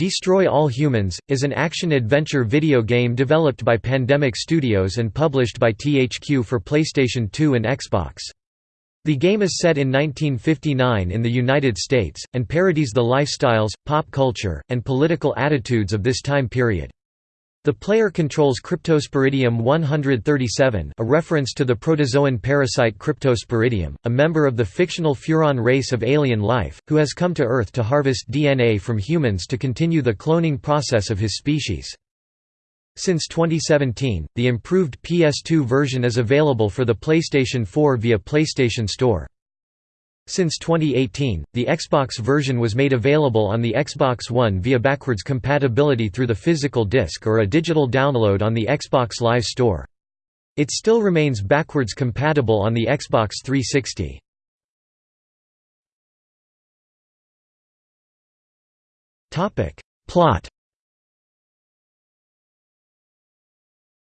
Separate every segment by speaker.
Speaker 1: Destroy All Humans! is an action-adventure video game developed by Pandemic Studios and published by THQ for PlayStation 2 and Xbox. The game is set in 1959 in the United States, and parodies the lifestyles, pop culture, and political attitudes of this time period. The player controls Cryptosporidium 137 a reference to the protozoan parasite Cryptosporidium, a member of the fictional Furon race of alien life, who has come to Earth to harvest DNA from humans to continue the cloning process of his species. Since 2017, the improved PS2 version is available for the PlayStation 4 via PlayStation Store. Since 2018, the Xbox version was made available on the Xbox One via backwards compatibility through the physical disc or a digital download on the Xbox Live Store. It still remains backwards compatible on the Xbox 360. Plot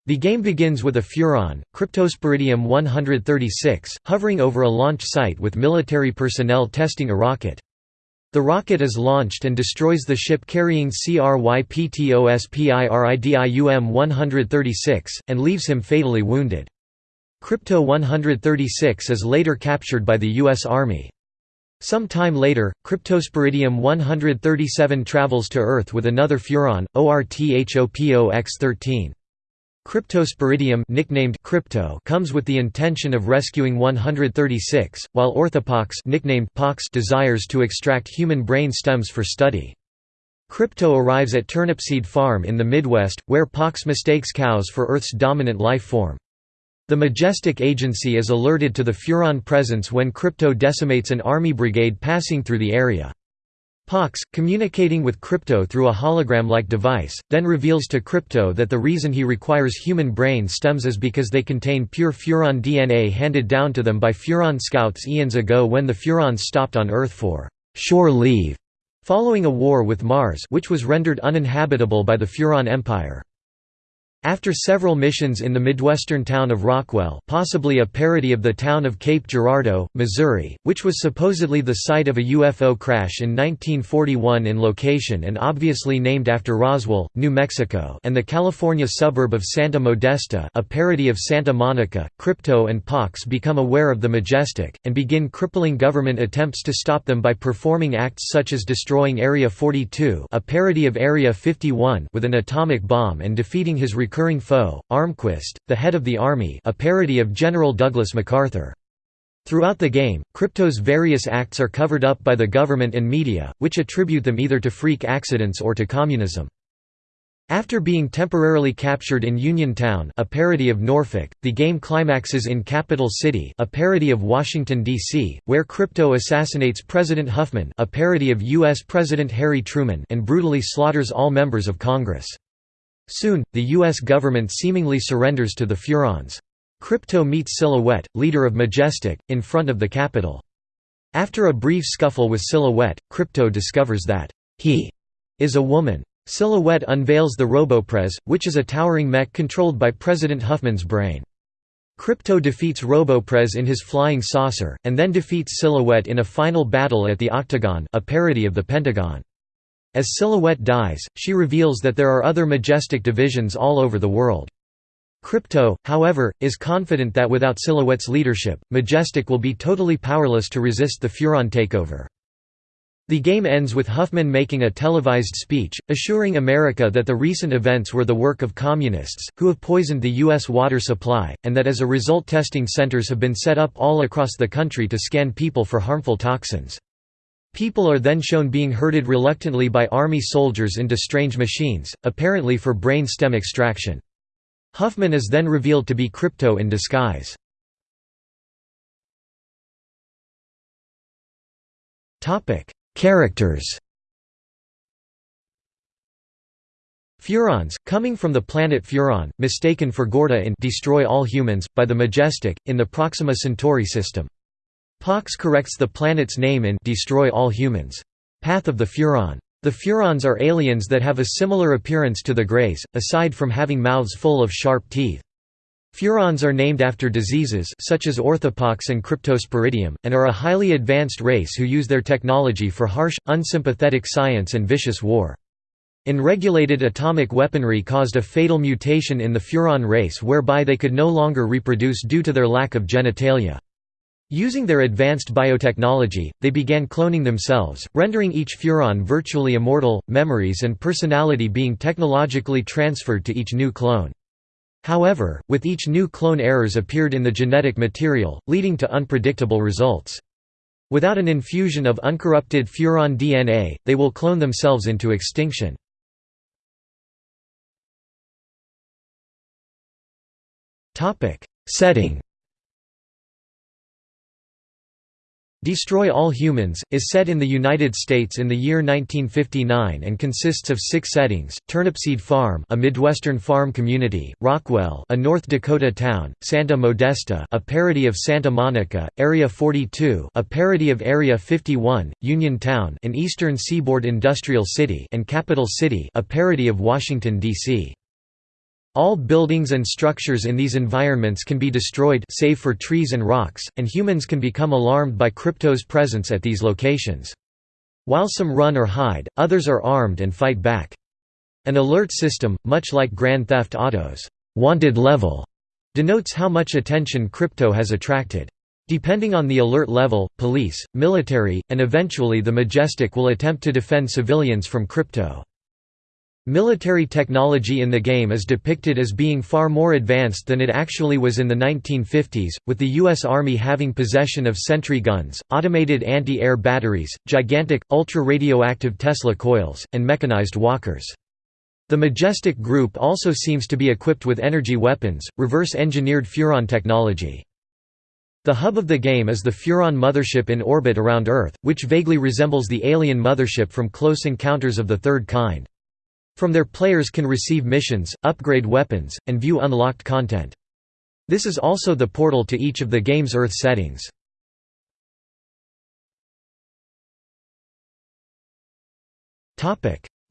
Speaker 1: The game begins with a Furon, Cryptosporidium 136, hovering over a launch site with military personnel testing a rocket. The rocket is launched and destroys the ship carrying CRYPTOSPORIDIUM 136, and leaves him fatally wounded. Crypto 136 is later captured by the U.S. Army. Some time later, Cryptosporidium 137 travels to Earth with another Furon, ORTHOPOX-13. Cryptosporidium nicknamed Crypto comes with the intention of rescuing 136, while Orthopox nicknamed Pox desires to extract human brain stems for study. Crypto arrives at Turnipseed Farm in the Midwest, where Pox mistakes cows for Earth's dominant life form. The Majestic Agency is alerted to the Furon presence when Crypto decimates an army brigade passing through the area. Pox, communicating with Crypto through a hologram-like device, then reveals to Crypto that the reason he requires human brain stems is because they contain pure Furon DNA handed down to them by Furon scouts eons ago when the Furons stopped on Earth for «shore leave» following a war with Mars which was rendered uninhabitable by the Furon Empire. After several missions in the midwestern town of Rockwell possibly a parody of the town of Cape Girardeau, Missouri, which was supposedly the site of a UFO crash in 1941 in location and obviously named after Roswell, New Mexico and the California suburb of Santa Modesta a parody of Santa Monica, Crypto and Pox become aware of the Majestic, and begin crippling government attempts to stop them by performing acts such as destroying Area 42 a parody of Area 51 with an atomic bomb and defeating his recurring foe, Armquist, the head of the army a parody of General Douglas MacArthur. Throughout the game, Crypto's various acts are covered up by the government and media, which attribute them either to freak accidents or to communism. After being temporarily captured in Uniontown a parody of Norfolk, the game climaxes in Capital City a parody of Washington, D.C., where Crypto assassinates President Huffman a parody of U.S. President Harry Truman and brutally slaughters all members of Congress. Soon, the U.S. government seemingly surrenders to the Furons. Crypto meets Silhouette, leader of Majestic, in front of the Capitol. After a brief scuffle with Silhouette, Crypto discovers that he is a woman. Silhouette unveils the Roboprez, which is a towering mech controlled by President Huffman's brain. Crypto defeats Roboprez in his flying saucer, and then defeats Silhouette in a final battle at the Octagon a parody of the Pentagon. As Silhouette dies, she reveals that there are other Majestic divisions all over the world. Crypto, however, is confident that without Silhouette's leadership, Majestic will be totally powerless to resist the Furon takeover. The game ends with Huffman making a televised speech, assuring America that the recent events were the work of communists, who have poisoned the U.S. water supply, and that as a result testing centers have been set up all across the country to scan people for harmful toxins. People are then shown being herded reluctantly by army soldiers into strange machines, apparently for brain stem extraction. Huffman is then revealed to be Crypto in disguise. Characters Furons, coming from the planet Furon, mistaken for Gorda in Destroy All Humans, by the Majestic, in the Proxima Centauri system. Pox corrects the planet's name in Destroy All Humans. Path of the Furon. The Furons are aliens that have a similar appearance to the Greys, aside from having mouths full of sharp teeth. Furons are named after diseases such as orthopox and cryptosporidium, and are a highly advanced race who use their technology for harsh, unsympathetic science and vicious war. Unregulated atomic weaponry caused a fatal mutation in the Furon race whereby they could no longer reproduce due to their lack of genitalia. Using their advanced biotechnology, they began cloning themselves, rendering each Furon virtually immortal, memories and personality being technologically transferred to each new clone. However, with each new clone errors appeared in the genetic material, leading to unpredictable results. Without an infusion of uncorrupted Furon DNA, they will clone themselves into extinction. Setting Destroy All Humans, is set in the United States in the year 1959 and consists of six settings, Turnipseed Farm a Midwestern farm community, Rockwell a North Dakota town, Santa Modesta a parody of Santa Monica, Area 42 a parody of Area 51, Union Town an eastern seaboard industrial city and Capital City a parody of Washington, D.C. All buildings and structures in these environments can be destroyed save for trees and rocks, and humans can become alarmed by Crypto's presence at these locations. While some run or hide, others are armed and fight back. An alert system, much like Grand Theft Auto's «wanted level», denotes how much attention Crypto has attracted. Depending on the alert level, police, military, and eventually the Majestic will attempt to defend civilians from Crypto. Military technology in the game is depicted as being far more advanced than it actually was in the 1950s, with the U.S. Army having possession of sentry guns, automated anti-air batteries, gigantic, ultra-radioactive Tesla coils, and mechanized walkers. The Majestic Group also seems to be equipped with energy weapons, reverse-engineered Furon technology. The hub of the game is the Furon mothership in orbit around Earth, which vaguely resembles the alien mothership from Close Encounters of the Third Kind. From there players can receive missions, upgrade weapons, and view unlocked content. This is also the portal to each of the game's Earth settings.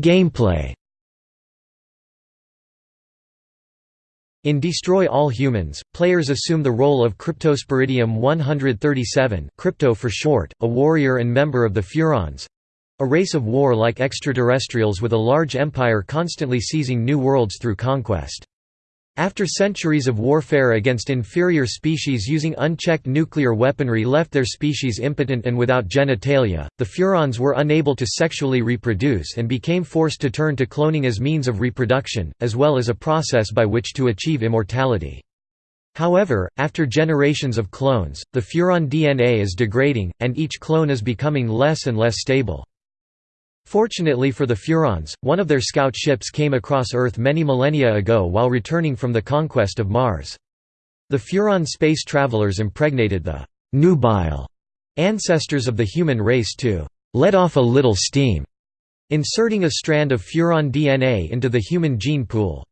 Speaker 1: Gameplay In Destroy All Humans, players assume the role of Cryptosporidium 137 crypto for short, a warrior and member of the Furons, a race of war-like extraterrestrials with a large empire constantly seizing new worlds through conquest. After centuries of warfare against inferior species using unchecked nuclear weaponry left their species impotent and without genitalia, the Furons were unable to sexually reproduce and became forced to turn to cloning as means of reproduction, as well as a process by which to achieve immortality. However, after generations of clones, the Furon DNA is degrading, and each clone is becoming less and less stable. Fortunately for the Furons, one of their scout ships came across Earth many millennia ago while returning from the conquest of Mars. The Furon space travelers impregnated the nubile ancestors of the human race to let off a little steam, inserting a strand of Furon DNA into the human gene pool.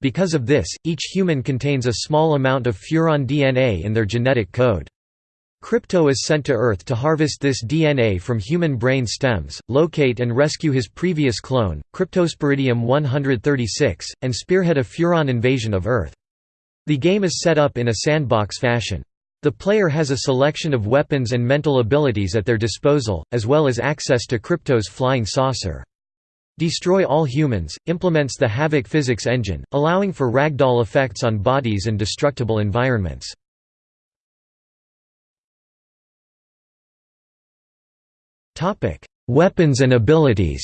Speaker 1: Because of this, each human contains a small amount of Furon DNA in their genetic code. Crypto is sent to Earth to harvest this DNA from human brain stems, locate and rescue his previous clone, Cryptosporidium 136, and spearhead a Furon invasion of Earth. The game is set up in a sandbox fashion. The player has a selection of weapons and mental abilities at their disposal, as well as access to Crypto's flying saucer. Destroy All Humans, implements the Havok physics engine, allowing for ragdoll effects on bodies and destructible environments. Topic: Weapons and abilities.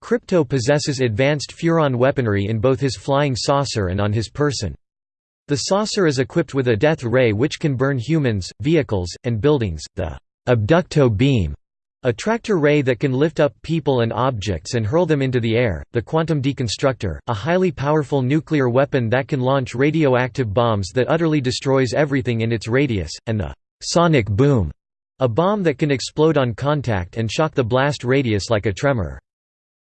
Speaker 1: Crypto possesses advanced Furon weaponry in both his flying saucer and on his person. The saucer is equipped with a death ray which can burn humans, vehicles, and buildings, the Abducto beam, a tractor ray that can lift up people and objects and hurl them into the air, the Quantum Deconstructor, a highly powerful nuclear weapon that can launch radioactive bombs that utterly destroys everything in its radius, and the sonic boom, a bomb that can explode on contact and shock the blast radius like a tremor.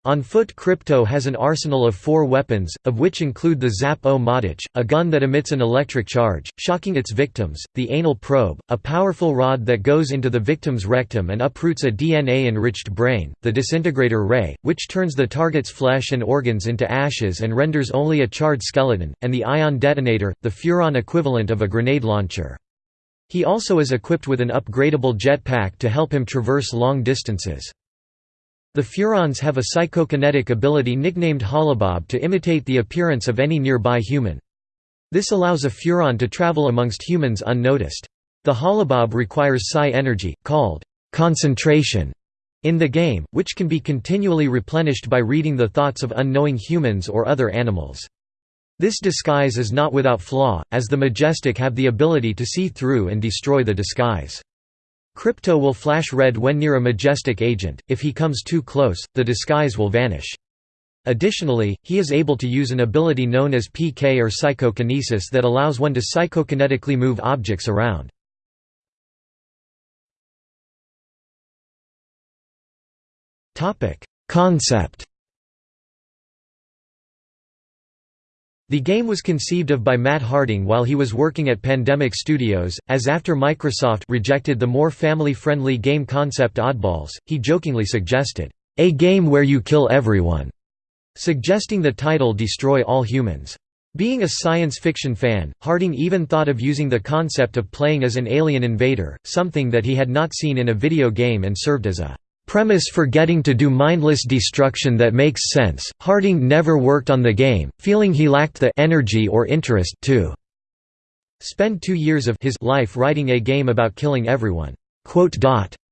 Speaker 1: On foot Crypto has an arsenal of four weapons, of which include the Zap-O-Matic, a gun that emits an electric charge, shocking its victims, the Anal Probe, a powerful rod that goes into the victim's rectum and uproots a DNA-enriched brain, the Disintegrator Ray, which turns the target's flesh and organs into ashes and renders only a charred skeleton, and the Ion Detonator, the Furon equivalent of a grenade launcher. He also is equipped with an upgradable jetpack to help him traverse long distances. The Furons have a psychokinetic ability nicknamed Holobob to imitate the appearance of any nearby human. This allows a Furon to travel amongst humans unnoticed. The Holobob requires psi energy, called concentration, in the game, which can be continually replenished by reading the thoughts of unknowing humans or other animals. This disguise is not without flaw, as the Majestic have the ability to see through and destroy the disguise. Crypto will flash red when near a Majestic agent, if he comes too close, the disguise will vanish. Additionally, he is able to use an ability known as PK or psychokinesis that allows one to psychokinetically move objects around. Concept The game was conceived of by Matt Harding while he was working at Pandemic Studios, as after Microsoft rejected the more family-friendly game concept Oddballs, he jokingly suggested, "...a game where you kill everyone", suggesting the title Destroy All Humans. Being a science fiction fan, Harding even thought of using the concept of playing as an alien invader, something that he had not seen in a video game and served as a premise for getting to do mindless destruction that makes sense. Harding never worked on the game, feeling he lacked the energy or interest to spend two years of his life writing a game about killing everyone.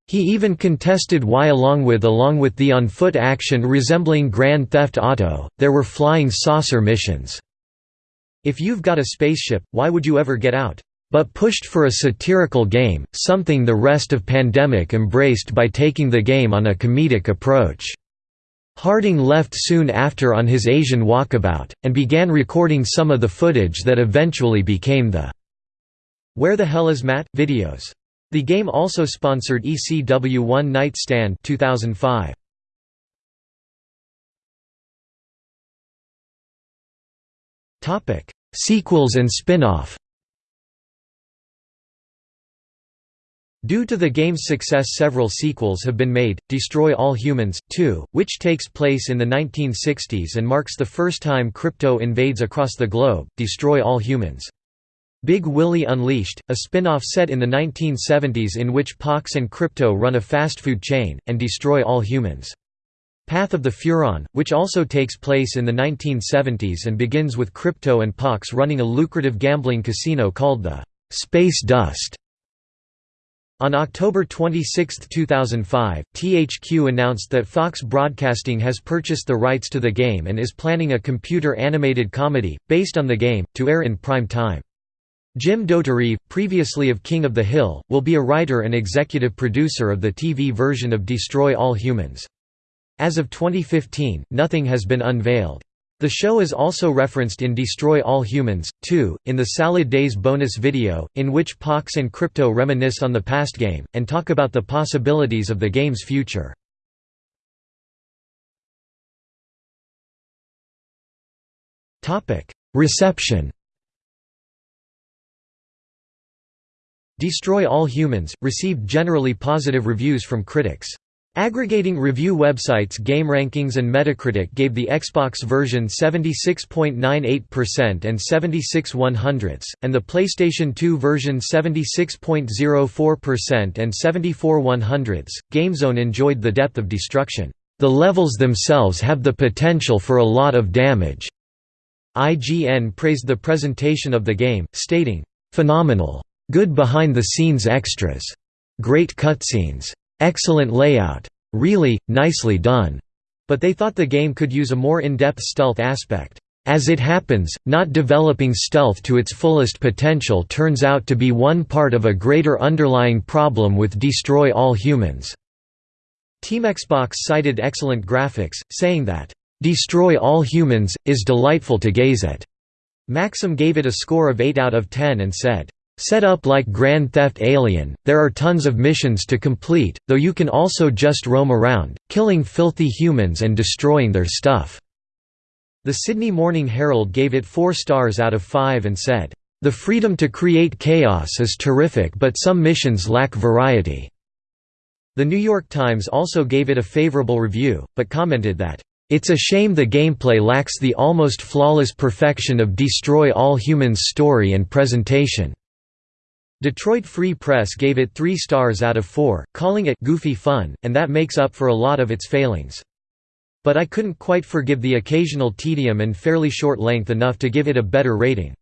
Speaker 1: He even contested why along with along with the on-foot action resembling Grand Theft Auto, there were flying saucer missions. If you've got a spaceship, why would you ever get out? But pushed for a satirical game, something the rest of Pandemic embraced by taking the game on a comedic approach. Harding left soon after on his Asian walkabout, and began recording some of the footage that eventually became the Where the Hell is Matt? videos. The game also sponsored ECW One Night Stand 2005. Sequels and spin-off Due to the game's success several sequels have been made, Destroy All Humans, 2, which takes place in the 1960s and marks the first time crypto invades across the globe, Destroy All Humans. Big Willie Unleashed, a spin-off set in the 1970s in which Pox and Crypto run a fast food chain, and destroy all humans. Path of the Furon, which also takes place in the 1970s and begins with Crypto and Pox running a lucrative gambling casino called the Space Dust. On October 26, 2005, THQ announced that Fox Broadcasting has purchased the rights to the game and is planning a computer-animated comedy, based on the game, to air in prime time. Jim Dauterive, previously of King of the Hill, will be a writer and executive producer of the TV version of Destroy All Humans. As of 2015, nothing has been unveiled. The show is also referenced in Destroy All Humans, 2, in the Salad Days bonus video, in which Pox and Crypto reminisce on the past game, and talk about the possibilities of the game's future. Reception Destroy All Humans, received generally positive reviews from critics. Aggregating review websites GameRankings and Metacritic gave the Xbox version 76.98% and 76 100ths, and the PlayStation 2 version 76.04% and 74 100ths. GameZone enjoyed the depth of destruction. The levels themselves have the potential for a lot of damage. IGN praised the presentation of the game, stating, Phenomenal. Good behind the scenes extras. Great cutscenes Excellent layout. Really, nicely done. But they thought the game could use a more in-depth stealth aspect. As it happens, not developing stealth to its fullest potential turns out to be one part of a greater underlying problem with Destroy All Humans. Team Xbox cited excellent graphics, saying that, "...Destroy All Humans, is delightful to gaze at." Maxim gave it a score of 8 out of 10 and said, Set up like Grand Theft Alien, there are tons of missions to complete, though you can also just roam around, killing filthy humans and destroying their stuff." The Sydney Morning Herald gave it 4 stars out of 5 and said, "...the freedom to create chaos is terrific but some missions lack variety." The New York Times also gave it a favorable review, but commented that, "...it's a shame the gameplay lacks the almost flawless perfection of Destroy All Humans' story and presentation." Detroit Free Press gave it three stars out of four, calling it «goofy fun», and that makes up for a lot of its failings. But I couldn't quite forgive the occasional tedium and fairly short length enough to give it a better rating.